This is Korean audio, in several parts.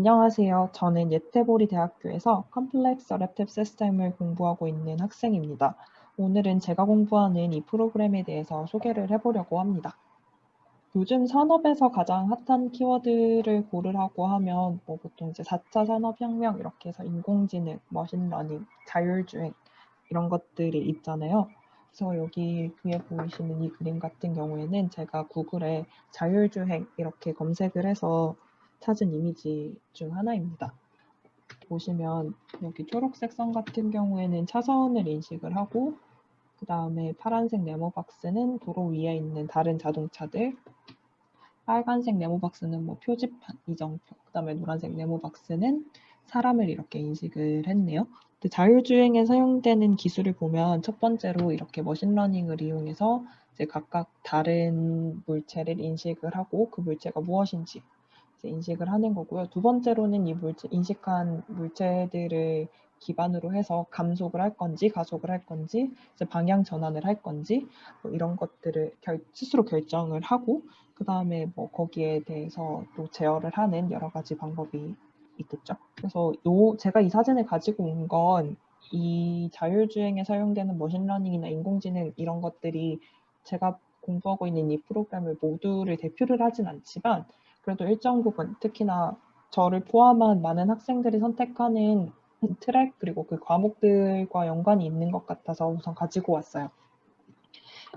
안녕하세요. 저는 예테보리 대학교에서 complex adaptive system을 공부하고 있는 학생입니다. 오늘은 제가 공부하는 이 프로그램에 대해서 소개를 해보려고 합니다. 요즘 산업에서 가장 핫한 키워드를 고르라고 하면 뭐 보통 이제 4차 산업혁명 이렇게 해서 인공지능, machine learning, 자율주행 이런 것들이 있잖아요. 그래서 여기 위에 보이시는 이 그림 같은 경우에는 제가 구글에 자율주행 이렇게 검색을 해서 찾은 이미지 중 하나입니다. 보시면 여기 초록색 선 같은 경우에는 차선을 인식을 하고 그 다음에 파란색 네모 박스는 도로 위에 있는 다른 자동차들 빨간색 네모 박스는 뭐 표지판, 이정표 그 다음에 노란색 네모 박스는 사람을 이렇게 인식을 했네요. 자율주행에 사용되는 기술을 보면 첫 번째로 이렇게 machine learning을 이용해서 각각 다른 물체를 인식을 하고 그 물체가 무엇인지 인식을 하는 거고요. 두 번째로는 이 물체, 인식한 물체들을 기반으로 해서 감속을 할 건지 가속을 할 건지 방향 전환을 할 건지 뭐 이런 것들을 결, 스스로 결정을 하고 그 다음에 뭐 거기에 대해서 또 제어를 하는 여러 가지 방법이 있겠죠. 그래서 요 제가 이 사진을 가지고 온 건 이 자율주행에 사용되는 machine learning이나 인공지능 이런 것들이 제가 공부하고 있는 이 프로그램을 모두를 대표를 하진 않지만 그래도 일정 부분 특히나 저를 포함한 많은 학생들이 선택하는 트랙 그리고 그 과목들과 연관이 있는 것 같아서 우선 가지고 왔어요.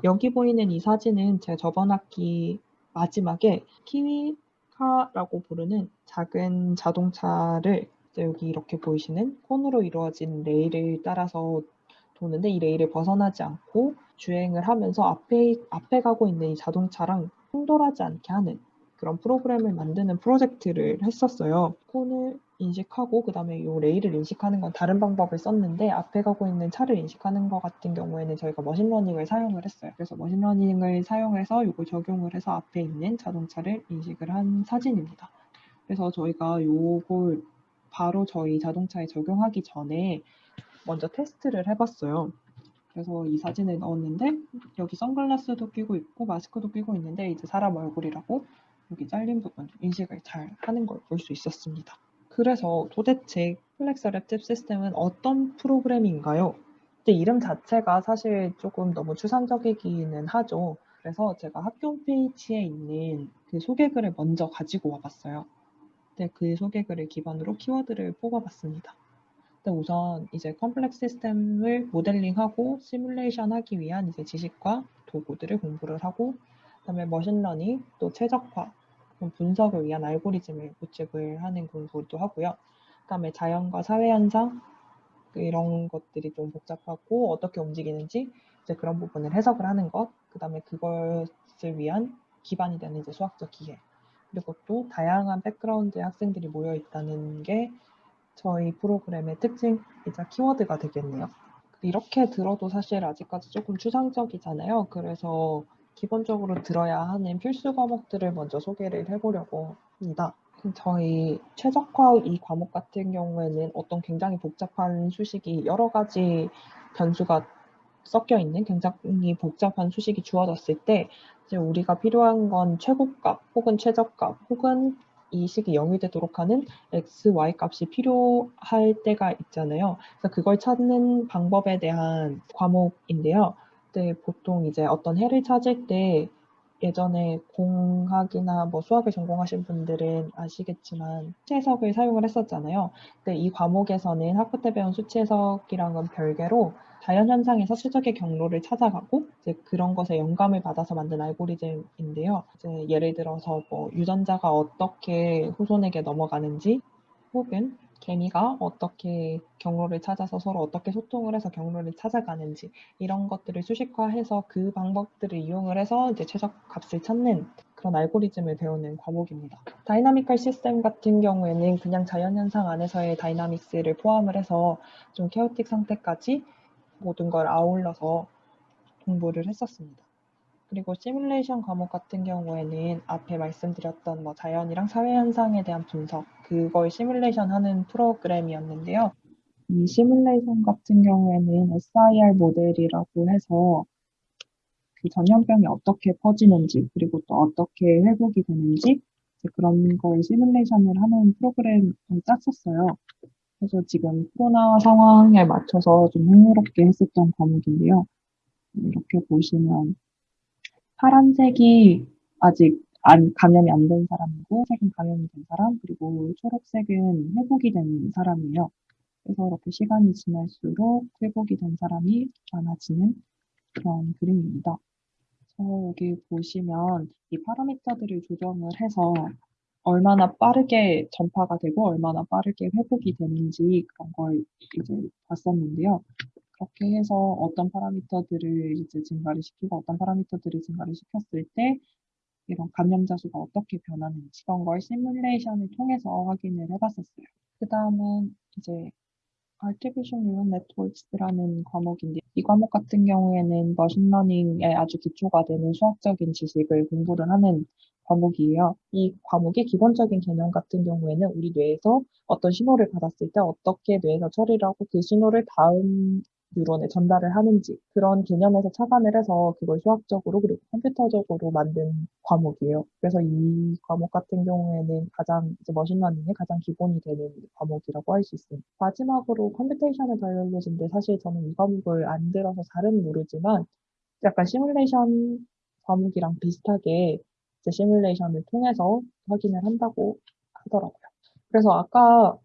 여기 보이는 이 사진은 제 저번 학기 마지막에 키위카라고 부르는 작은 자동차를 여기 이렇게 보이시는 콘으로 이루어진 레일을 따라서 도는데 이 레일을 벗어나지 않고 주행을 하면서 앞에, 앞에 가고 있는 이 자동차랑 충돌하지 않게 하는 그런 프로그램을 만드는 프로젝트를 했었어요. 콘을 인식하고 그 다음에 이 레일을 인식하는 건 다른 방법을 썼는데 앞에 가고 있는 차를 인식하는 것 같은 경우에는 저희가 machine learning을 사용을 했어요. 그래서 machine learning을 사용해서 이걸 적용을 해서 앞에 있는 자동차를 인식을 한 사진입니다. 그래서 저희가 이걸 바로 저희 자동차에 적용하기 전에 먼저 테스트를 해봤어요. 그래서 이 사진을 넣었는데 여기 선글라스도 끼고 있고 마스크도 끼고 있는데 이제 사람 얼굴이라고 여기 잘린 부분 인식을 잘 하는 걸 볼 수 있었습니다. 그래서 도대체 complex adaptive system은 어떤 프로그램인가요? 이름 자체가 사실 조금 너무 추상적이기는 하죠. 그래서 제가 학교 홈페이지에 있는 그 소개글을 먼저 가지고 와봤어요. 근데 그 소개글을 기반으로 키워드를 뽑아봤습니다. 근데 우선 이제 complex system을 모델링하고 시뮬레이션 하기 위한 이제 지식과 도구들을 공부를 하고 그다음에 machine learning, 또 최적화, 분석을 위한 알고리즘을 구축을 하는 공부도 하고요. 그다음에 자연과 사회 현상 이런 것들이 좀 복잡하고 어떻게 움직이는지 이제 그런 부분을 해석을 하는 것, 그다음에 그것을 위한 기반이 되는 이제 수학적 기회, 그리고 또 다양한 백그라운드의 학생들이 모여 있다는 게 저희 프로그램의 특징이자 키워드가 되겠네요. 이렇게 들어도 사실 아직까지 조금 추상적이잖아요. 그래서 기본적으로 들어야 하는 필수 과목들을 먼저 소개를 해보려고 합니다. 저희 최적화 이 과목 같은 경우에는 어떤 굉장히 복잡한 수식이 여러 가지 변수가 섞여 있는 굉장히 복잡한 수식이 주어졌을 때 이제 우리가 필요한 건 최고값 혹은 최저값 혹은 이 식이 0이 되도록 하는 x, y 값이 필요할 때가 있잖아요. 그래서 그걸 찾는 방법에 대한 과목인데요. 때 보통 이제 어떤 해를 찾을 때 예전에 공학이나 뭐 수학을 전공하신 분들은 아시겠지만 수치 해석을 사용을 했었잖아요. 근데 이 과목에서는 학부 때 배운 수치 해석이랑은 별개로 자연현상에서 최적의 경로를 찾아가고 이제 그런 것에 영감을 받아서 만든 알고리즘인데요. 이제 예를 들어서 뭐 유전자가 어떻게 후손에게 넘어가는지 혹은 개미가 어떻게 경로를 찾아서 서로 어떻게 소통을 해서 경로를 찾아가는지 이런 것들을 수식화해서 그 방법들을 이용을 해서 이제 최적 값을 찾는 그런 알고리즘을 배우는 과목입니다. dynamical system 같은 경우에는 그냥 자연현상 안에서의 dynamics를 포함을 해서 좀 chaotic 상태까지 모든 걸 아울러서 공부를 했었습니다. 그리고 시뮬레이션 과목 같은 경우에는 앞에 말씀드렸던 뭐 자연이랑 사회 현상에 대한 분석, 그걸 시뮬레이션 하는 프로그램이었는데요. 이 시뮬레이션 같은 경우에는 SIR 모델이라고 해서 그 전염병이 어떻게 퍼지는지, 그리고 또 어떻게 회복이 되는지, 그런 걸 시뮬레이션을 하는 프로그램을 짰었어요. 그래서 지금 코로나 상황에 맞춰서 좀 흥미롭게 했었던 과목인데요. 이렇게 보시면 파란색이 아직 안, 감염이 안 된 사람이고, 색은 감염이 된 사람, 그리고 초록색은 회복이 된 사람이에요. 그래서 이렇게 시간이 지날수록 회복이 된 사람이 많아지는 그런 그림입니다. 그래서 여기 보시면 이 파라미터들을 조정을 해서 얼마나 빠르게 전파가 되고 얼마나 빠르게 회복이 되는지 그런 걸 이제 봤었는데요. 그렇게 해서 어떤 파라미터들을 이제 증가를 시키고 어떤 파라미터들을 증가를 시켰을 때 이런 감염자 수가 어떻게 변하는지 그런 걸 시뮬레이션을 통해서 확인을 해봤었어요. 그 다음은 이제 Artificial Neural Networks라는 과목인데 이 과목 같은 경우에는 machine learning에 아주 기초가 되는 수학적인 지식을 공부를 하는 과목이에요. 이 과목의 기본적인 개념 같은 경우에는 우리 뇌에서 어떤 신호를 받았을 때 어떻게 뇌에서 처리를 하고 그 신호를 다음 뉴런에 전달을 하는지 그런 개념에서 착안을 해서 그걸 수학적으로 그리고 컴퓨터적으로 만든 과목이에요. 그래서 이 과목 같은 경우에는 가장 이제 machine learning의 가장 기본이 되는 과목이라고 할 수 있습니다. 마지막으로 computational biology인데 사실 저는 이 과목을 안 들어서 잘은 모르지만 약간 시뮬레이션 과목이랑 비슷하게 이제 시뮬레이션을 통해서 확인을 한다고 하더라고요. 그래서 아까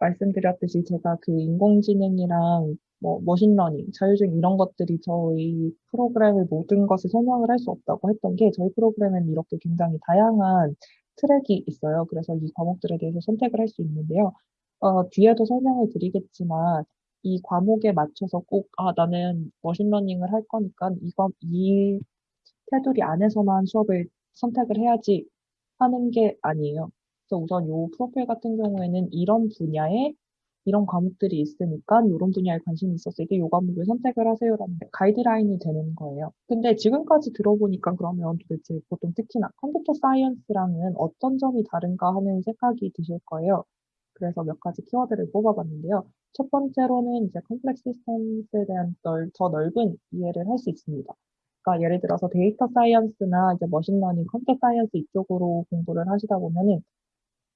말씀드렸듯이 제가 그 인공지능이랑 뭐 machine learning, 자율주행 이런 것들이 저희 프로그램의 모든 것을 설명을 할 수 없다고 했던 게 저희 프로그램에는 이렇게 굉장히 다양한 트랙이 있어요. 그래서 이 과목들에 대해서 선택을 할 수 있는데요. 어, 뒤에도 설명을 드리겠지만 이 과목에 맞춰서 꼭 아, 나는 machine learning을 할 거니까 이거 이 테두리 안에서만 수업을 선택을 해야지 하는 게 아니에요. 그래서 우선 이 프로필 같은 경우에는 이런 분야에 이런 과목들이 있으니까 이런 분야에 관심이 있었을 때이 과목을 선택을 하세요라는 가이드라인이 되는 거예요. 근데 지금까지 들어보니까 그러면 도대체 보통 특히나 computer science랑은 어떤 점이 다른가 하는 생각이 드실 거예요. 그래서 몇 가지 키워드를 뽑아봤는데요. 첫 번째로는 이제 complex systems에 대한 넓, 더 넓은 이해를 할 수 있습니다. 그러니까 예를 들어서 data science나 이제 machine learning, computer science 이쪽으로 공부를 하시다 보면은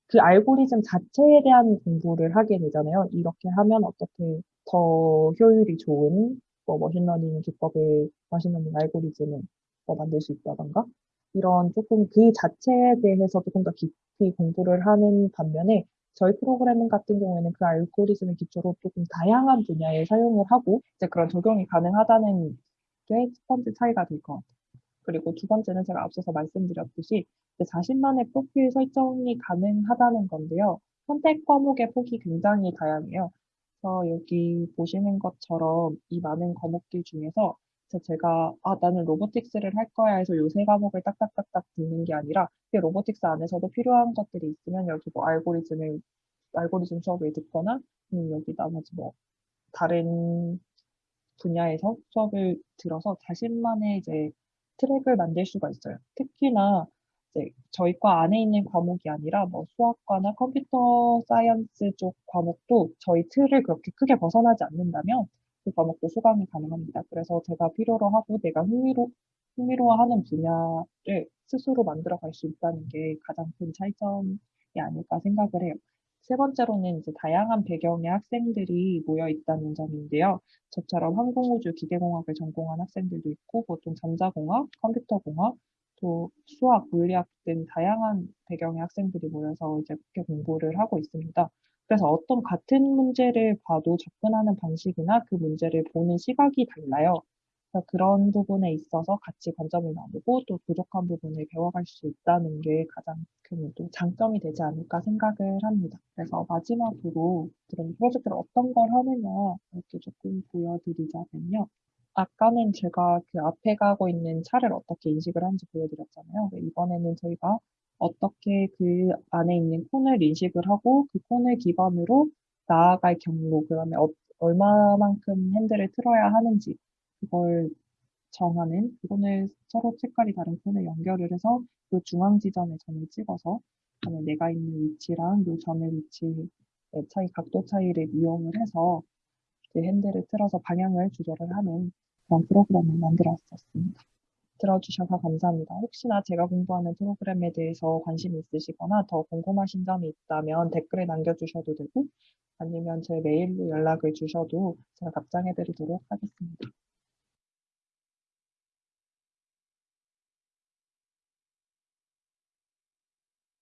그 알고리즘 자체에 대한 공부를 하게 되잖아요. 이렇게 하면 어떻게 더 효율이 좋은 뭐 machine learning 기법을 machine learning 알고리즘을 뭐 만들 수 있다던가 이런 조금 그 자체에 대해서 조금 더 깊이 공부를 하는 반면에 저희 프로그래밍 같은 경우에는 그 알고리즘을 기초로 조금 다양한 분야에 사용을 하고 이제 그런 적용이 가능하다는 게첫 번째 차이가 될 것 같아요. 그리고 두 번째는 제가 앞서서 말씀드렸듯이 자신만의 프로필 설정이 가능하다는 건데요. 선택 과목의 폭이 굉장히 다양해요. 그래서 여기 보시는 것처럼 이 많은 과목들 중에서 제가 아 나는 로보틱스를 할 거야 해서 요세 과목을 딱딱딱딱 듣는 게 아니라 그 로보틱스 안에서도 필요한 것들이 있으면 여기 뭐 알고리즘을 알고리즘 수업을 듣거나 음, 여기 나머지 뭐 다른 분야에서 수업을 들어서 자신만의 이제 트랙을 만들 수가 있어요. 특히나 저희 과 안에 있는 과목이 아니라 뭐 수학과나 computer science 쪽 과목도 저희 틀을 그렇게 크게 벗어나지 않는다면 그 과목도 수강이 가능합니다. 그래서 제가 필요로 하고 내가 흥미로, 흥미로워하는 분야를 스스로 만들어 갈 수 있다는 게 가장 큰 차이점이 아닐까 생각을 해요. 세 번째로는 이제 다양한 배경의 학생들이 모여 있다는 점인데요. 저처럼 항공우주 기계공학을 전공한 학생들도 있고 보통 전자공학, 컴퓨터공학, 또 수학, 물리학 등 다양한 배경의 학생들이 모여서 이제 그렇게 공부를 하고 있습니다. 그래서 어떤 같은 문제를 봐도 접근하는 방식이나 그 문제를 보는 시각이 달라요. 그런 부분에 있어서 같이 관점을 나누고 또 부족한 부분을 배워갈 수 있다는 게 가장 큰 또 장점이 되지 않을까 생각을 합니다. 그래서 마지막으로 그런 프로젝트를 어떤 걸 하느냐 이렇게 조금 보여드리자면요. 아까는 제가 그 앞에 가고 있는 차를 어떻게 인식을 하는지 보여드렸잖아요. 이번에는 저희가 어떻게 그 안에 있는 콘을 인식을 하고 그 콘을 기반으로 나아갈 경로, 그 다음에 어, 얼마만큼 핸들을 틀어야 하는지 그걸 정하는 그거는 서로 색깔이 다른 폰을 연결을 해서 그 중앙 지점에 점을 찍어서 그다음에 내가 있는 위치랑 요 점의 위치의 차이 각도 차이를 이용을 해서 그 핸들을 틀어서 방향을 조절을 하는 그런 프로그램을 만들었었습니다. 들어주셔서 감사합니다. 혹시나 제가 공부하는 프로그램에 대해서 관심이 있으시거나 더 궁금하신 점이 있다면 댓글에 남겨주셔도 되고 아니면 제 메일로 연락을 주셔도 제가 답장해 드리도록 하겠습니다.